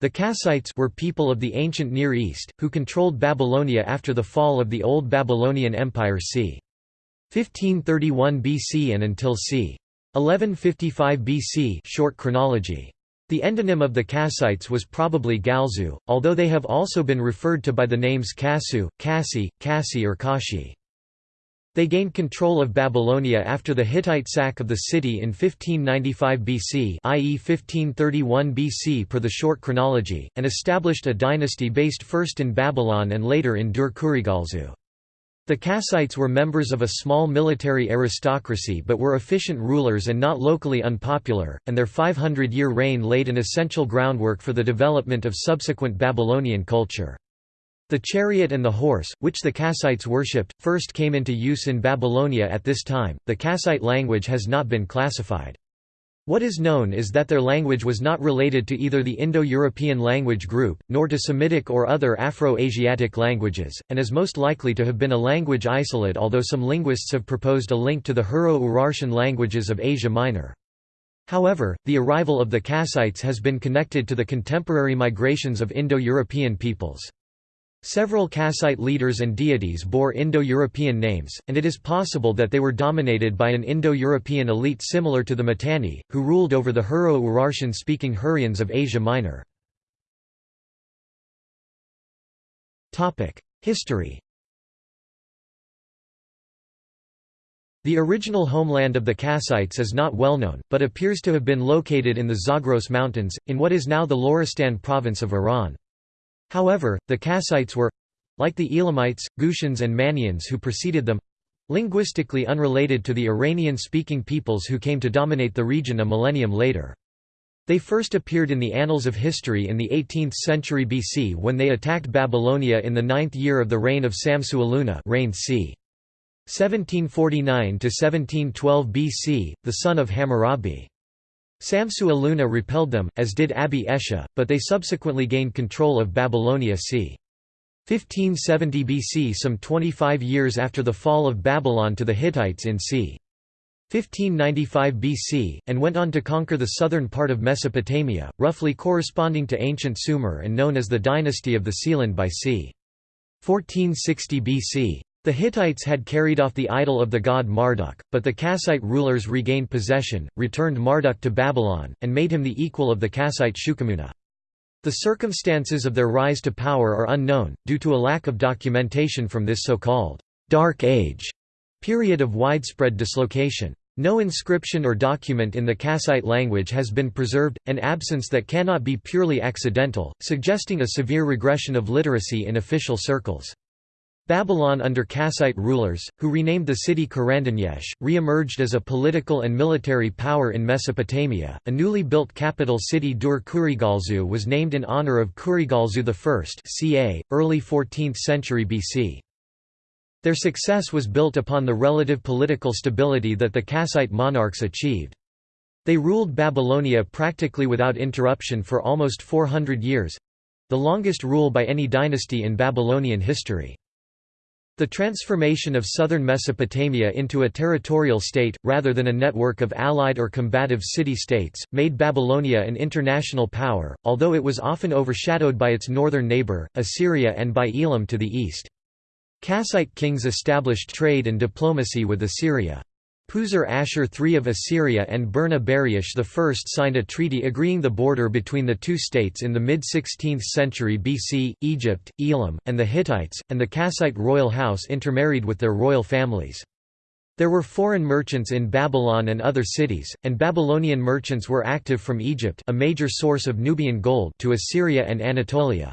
The Kassites were people of the ancient Near East, who controlled Babylonia after the fall of the Old Babylonian Empire c. 1531 BC and until c. 1155 BC short chronology. The endonym of the Kassites was probably Galzu, although they have also been referred to by the names Kassu, Kassi, Kassi or Kashi. They gained control of Babylonia after the Hittite sack of the city in 1595 BC i.e. 1531 BC per the short chronology, and established a dynasty based first in Babylon and later in Dur-Kurigalzu. The Kassites were members of a small military aristocracy but were efficient rulers and not locally unpopular, and their 500-year reign laid an essential groundwork for the development of subsequent Babylonian culture. The chariot and the horse, which the Kassites worshipped, first came into use in Babylonia at this time. The Kassite language has not been classified. What is known is that their language was not related to either the Indo-European language group, nor to Semitic or other Afro-Asiatic languages, and is most likely to have been a language isolate although some linguists have proposed a link to the Hurro-Urartian languages of Asia Minor. However, the arrival of the Kassites has been connected to the contemporary migrations of Indo-European peoples. Several Kassite leaders and deities bore Indo-European names, and it is possible that they were dominated by an Indo-European elite similar to the Mitanni, who ruled over the Hurro-Urartian-speaking Hurrians of Asia Minor. History The original homeland of the Kassites is not well known, but appears to have been located in the Zagros Mountains, in what is now the Loristan province of Iran. However, the Kassites were—like the Elamites, Gutians and Mannaeans who preceded them—linguistically unrelated to the Iranian-speaking peoples who came to dominate the region a millennium later. They first appeared in the annals of history in the 18th century BC when they attacked Babylonia in the ninth year of the reign of Samsu-Iluna reigned c. 1749–1712 BC, the son of Hammurabi. Samsu-Iluna repelled them, as did Abi Eshuh, but they subsequently gained control of Babylonia c. 1570 BC some 25 years after the fall of Babylon to the Hittites in c. 1595 BC, and went on to conquer the southern part of Mesopotamia, roughly corresponding to ancient Sumer and known as the dynasty of the Sealand by c. 1460 BC. The Hittites had carried off the idol of the god Marduk, but the Kassite rulers regained possession, returned Marduk to Babylon, and made him the equal of the Kassite Shuqamuna. The circumstances of their rise to power are unknown, due to a lack of documentation from this so-called «Dark Age» period of widespread dislocation. No inscription or document in the Kassite language has been preserved, an absence that cannot be purely accidental, suggesting a severe regression of literacy in official circles. Babylon under Kassite rulers, who renamed the city Karanduniash, re-emerged as a political and military power in Mesopotamia. A newly built capital city Dur-Kurigalzu was named in honor of Kurigalzu I ca. early 14th century BC. Their success was built upon the relative political stability that the Kassite monarchs achieved. They ruled Babylonia practically without interruption for almost 400 years—the longest rule by any dynasty in Babylonian history. The transformation of southern Mesopotamia into a territorial state, rather than a network of allied or combative city-states, made Babylonia an international power, although it was often overshadowed by its northern neighbor, Assyria and by Elam to the east. Kassite kings established trade and diplomacy with Assyria. Puzur-Ashur III of Assyria and Burna-Buriash I signed a treaty agreeing the border between the two states in the mid-16th century BC. Egypt, Elam, and the Hittites, and the Kassite royal house intermarried with their royal families. There were foreign merchants in Babylon and other cities, and Babylonian merchants were active from Egypt a major source of Nubian gold to Assyria and Anatolia.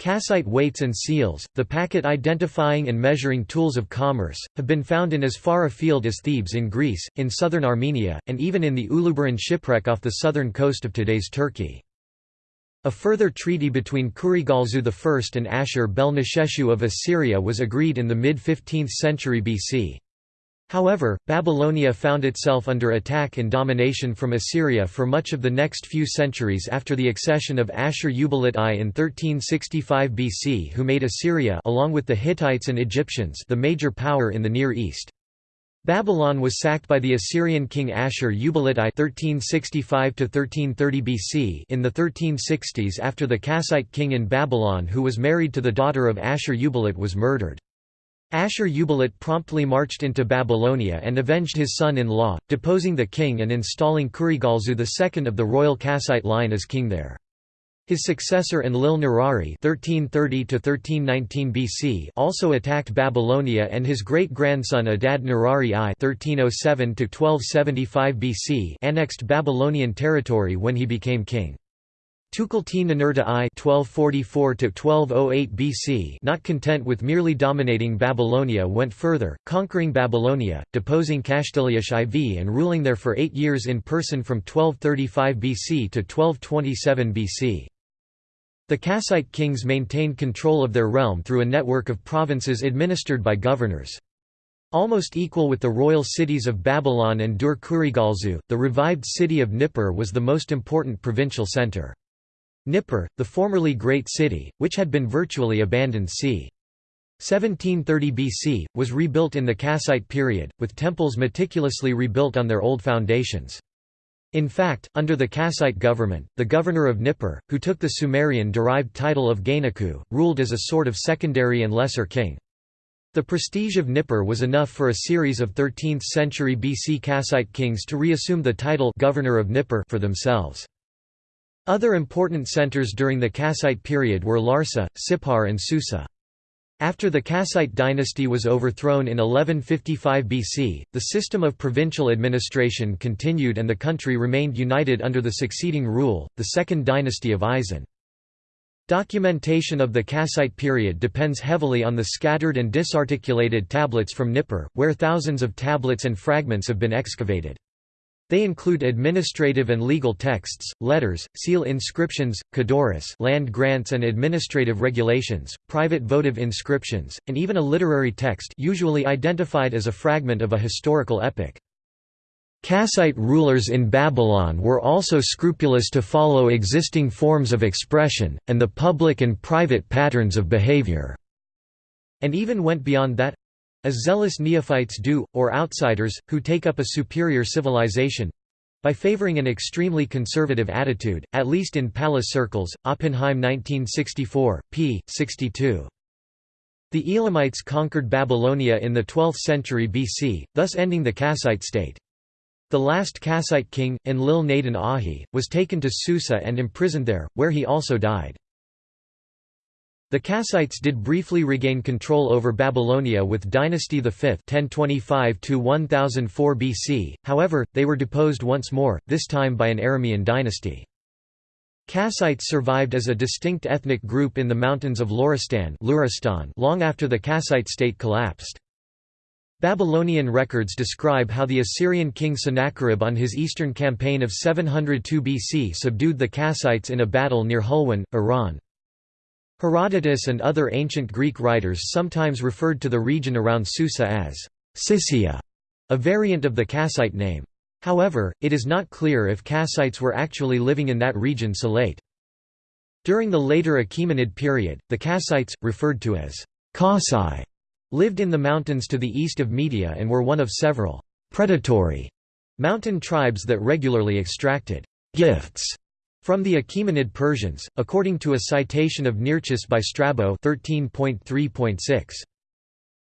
Kassite weights and seals, the packet identifying and measuring tools of commerce, have been found in as far afield as Thebes in Greece, in southern Armenia, and even in the Uluburun shipwreck off the southern coast of today's Turkey. A further treaty between Kurigalzu I and Ashur-bel-Nisheshu of Assyria was agreed in the mid-15th century BC. However, Babylonia found itself under attack and domination from Assyria for much of the next few centuries after the accession of Ashur-uballit I in 1365 BC who made Assyria along with the Hittites and Egyptians the major power in the Near East. Babylon was sacked by the Assyrian king Ashur-uballit I (1365–1330 BC) in the 1360s after the Kassite king in Babylon, who was married to the daughter of Ashur-uballit, was murdered. Ashur-uballit promptly marched into Babylonia and avenged his son-in-law, deposing the king and installing Kurigalzu II of the royal Kassite line as king there. His successor Enlil-nirari (1330–1319 BC) also attacked Babylonia, and his great-grandson Adad-nirari I (1307–1275 BC) annexed Babylonian territory when he became king. Tukulti-Ninurta I (1244–1208 BC), not content with merely dominating Babylonia, went further, conquering Babylonia, deposing Kashtiliash IV, and ruling there for eight years in person from 1235 BC to 1227 BC. The Kassite kings maintained control of their realm through a network of provinces administered by governors. Almost equal with the royal cities of Babylon and Dur-Kurigalzu, the revived city of Nippur was the most important provincial center. Nippur, the formerly great city, which had been virtually abandoned c. 1730 BC, was rebuilt in the Kassite period, with temples meticulously rebuilt on their old foundations. In fact, under the Kassite government, the governor of Nippur, who took the Sumerian-derived title of guennakku, ruled as a sort of secondary and lesser king. The prestige of Nippur was enough for a series of 13th-century BC Kassite kings to reassume the title governor of Nippur for themselves. Other important centers during the Kassite period were Larsa, Sippar and Susa. After the Kassite dynasty was overthrown in 1155 BC, the system of provincial administration continued and the country remained united under the succeeding rule, the Second Dynasty of Isin. Documentation of the Kassite period depends heavily on the scattered and disarticulated tablets from Nippur, where thousands of tablets and fragments have been excavated. They include administrative and legal texts, letters, seal inscriptions, kudurrus land grants and administrative regulations, private votive inscriptions, and even a literary text usually identified as a fragment of a historical epic. Kassite rulers in Babylon were also scrupulous to follow existing forms of expression, and the public and private patterns of behavior, and even went beyond that as zealous neophytes do, or outsiders, who take up a superior civilization—by favoring an extremely conservative attitude, at least in palace circles, Oppenheim 1964, p. 62. The Elamites conquered Babylonia in the 12th century BC, thus ending the Kassite state. The last Kassite king, Enlil-nadin Ahi, was taken to Susa and imprisoned there, where he also died. The Kassites did briefly regain control over Babylonia with Dynasty V 1025 BC, however, they were deposed once more, this time by an Aramean dynasty. Kassites survived as a distinct ethnic group in the mountains of Loristan long after the Kassite state collapsed. Babylonian records describe how the Assyrian king Sennacherib on his eastern campaign of 702 BC subdued the Kassites in a battle near Hulwan, Iran. Herodotus and other ancient Greek writers sometimes referred to the region around Susa as Kissia, a variant of the Kassite name. However, it is not clear if Kassites were actually living in that region so late. During the later Achaemenid period, the Kassites, referred to as Kassai, lived in the mountains to the east of Media and were one of several predatory mountain tribes that regularly extracted gifts from the Achaemenid Persians, according to a citation of Nearchus by Strabo 13.3.6.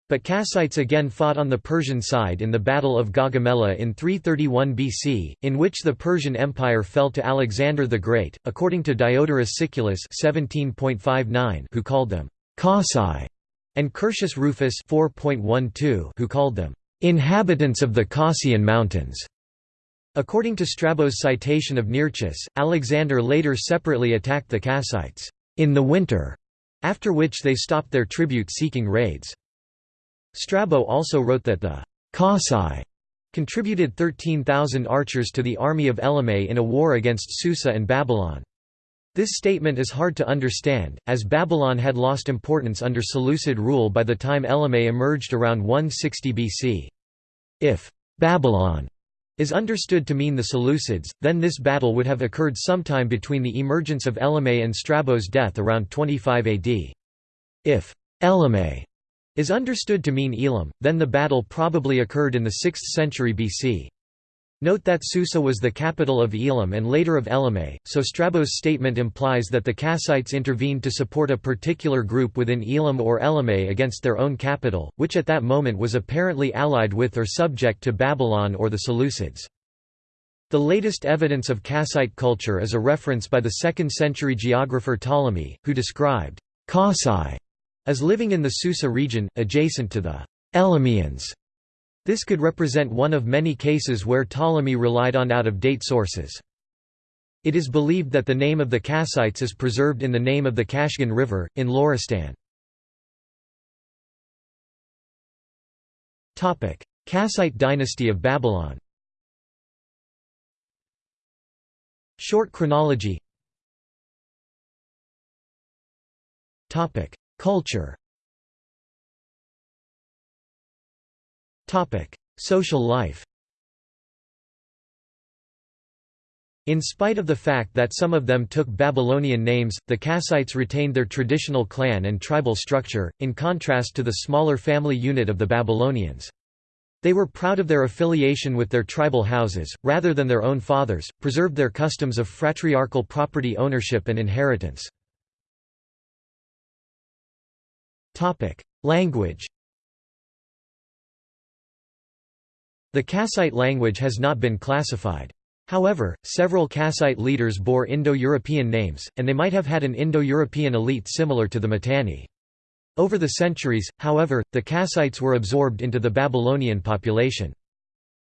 But Kassites again fought on the Persian side in the Battle of Gaugamela in 331 BC, in which the Persian Empire fell to Alexander the Great, according to Diodorus Siculus 17.59 who called them Kassai, and Curtius Rufus 4.12 who called them inhabitants of the Kassian Mountains. According to Strabo's citation of Nearchus, Alexander later separately attacked the Kassites in the winter, after which they stopped their tribute-seeking raids. Strabo also wrote that the Kassai contributed 13,000 archers to the army of Elymais in a war against Susa and Babylon. This statement is hard to understand, as Babylon had lost importance under Seleucid rule by the time Elymais emerged around 160 BC. If Babylon is understood to mean the Seleucids, then this battle would have occurred sometime between the emergence of Elymais and Strabo's death around 25 AD. If Elymais is understood to mean Elam, then the battle probably occurred in the 6th century BC. Note that Susa was the capital of Elam and later of Elymais, so Strabo's statement implies that the Kassites intervened to support a particular group within Elam or Elymais against their own capital, which at that moment was apparently allied with or subject to Babylon or the Seleucids. The latest evidence of Kassite culture is a reference by the 2nd century geographer Ptolemy, who described Kassai as living in the Susa region, adjacent to the Elymians. This could represent one of many cases where Ptolemy relied on out-of-date sources. It is believed that the name of the Kassites is preserved in the name of the Kashgan River, in Loristan. Kassite dynasty of Babylon. Short chronology. Culture Social life In spite of the fact that some of them took Babylonian names, the Kassites retained their traditional clan and tribal structure, in contrast to the smaller family unit of the Babylonians. They were proud of their affiliation with their tribal houses, rather than their own fathers, preserved their customs of fratriarchal property ownership and inheritance. Language The Kassite language has not been classified. However, several Kassite leaders bore Indo-European names, and they might have had an Indo-European elite similar to the Mitanni. Over the centuries, however, the Kassites were absorbed into the Babylonian population.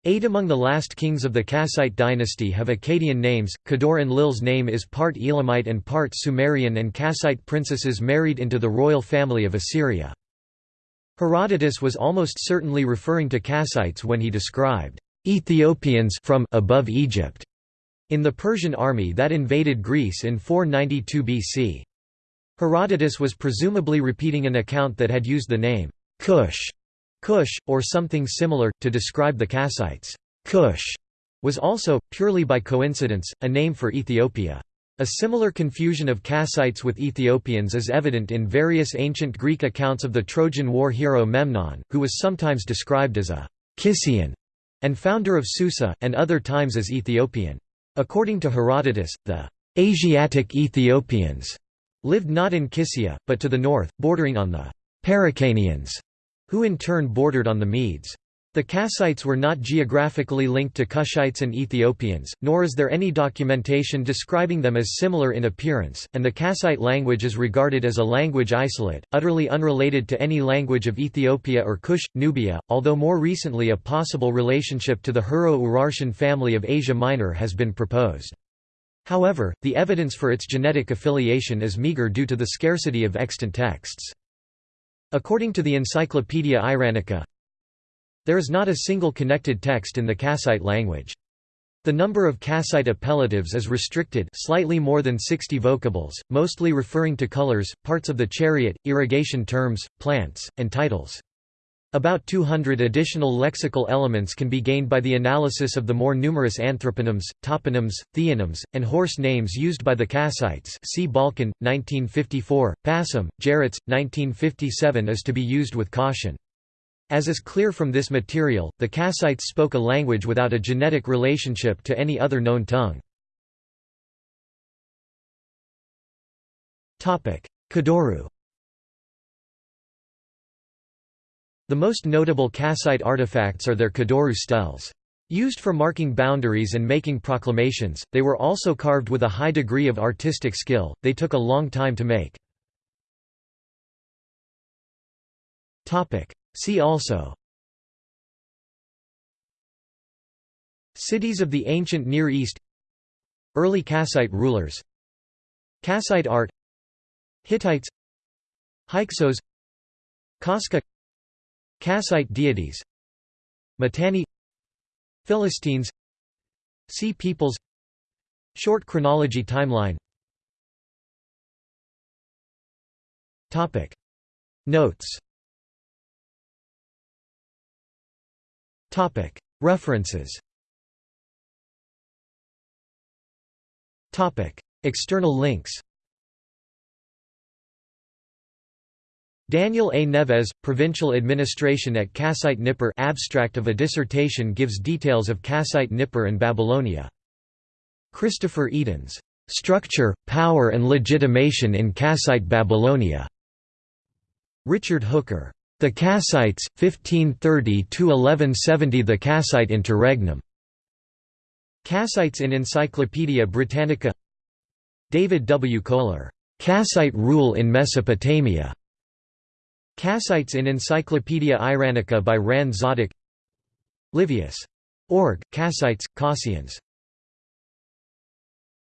Eight among the last kings of the Kassite dynasty have Akkadian names. Kudur-Enlil's name is part Elamite and part Sumerian, and Kassite princesses married into the royal family of Assyria. Herodotus was almost certainly referring to Kassites when he described Ethiopians from above Egypt in the Persian army that invaded Greece in 492 BC. Herodotus was presumably repeating an account that had used the name Cush, Cush, or something similar, to describe the Kassites. Cush was also, purely by coincidence, a name for Ethiopia. A similar confusion of Kassites with Ethiopians is evident in various ancient Greek accounts of the Trojan War hero Memnon, who was sometimes described as a Kissian and founder of Susa, and other times as Ethiopian. According to Herodotus, the Asiatic Ethiopians lived not in Kissia, but to the north, bordering on the Paricanians, who in turn bordered on the Medes. The Kassites were not geographically linked to Cushites and Ethiopians, nor is there any documentation describing them as similar in appearance, and the Kassite language is regarded as a language isolate, utterly unrelated to any language of Ethiopia or Kush, Nubia, although more recently a possible relationship to the Hurro-Urartian family of Asia Minor has been proposed. However, the evidence for its genetic affiliation is meager due to the scarcity of extant texts. According to the Encyclopaedia Iranica, there is not a single connected text in the Kassite language. The number of Kassite appellatives is restricted slightly more than 60 vocables, mostly referring to colors, parts of the chariot, irrigation terms, plants, and titles. About 200 additional lexical elements can be gained by the analysis of the more numerous anthroponyms, toponyms, theonyms, and horse names used by the Kassites see Balkan, 1954, passim, Jaritz, 1957 is to be used with caution. As is clear from this material, the Kassites spoke a language without a genetic relationship to any other known tongue. Kudurru The most notable Kassite artifacts are their Kudurru steles. Used for marking boundaries and making proclamations, they were also carved with a high degree of artistic skill, they took a long time to make. See also. Cities of the ancient Near East. Early Kassite rulers. Kassite art. Hittites. Hyksos. Casca Kassite deities. Mitanni. Philistines. Sea peoples. Short chronology timeline. Notes References. External links. Daniel A. Neves, Provincial Administration at Kassite Nippur. Abstract of a dissertation gives details of Kassite Nippur and Babylonia. Christopher Edens, "'Structure, Power and Legitimation in Kassite Babylonia' Richard Hooker, "'The Kassites, 1530–1170 The Kassite Interregnum' Kassites in Encyclopaedia Britannica David W. Kohler, "'Kassite Rule in Mesopotamia' Kassites in Encyclopaedia Iranica by Ran Zadok Livius. Org, Kassites, Kassians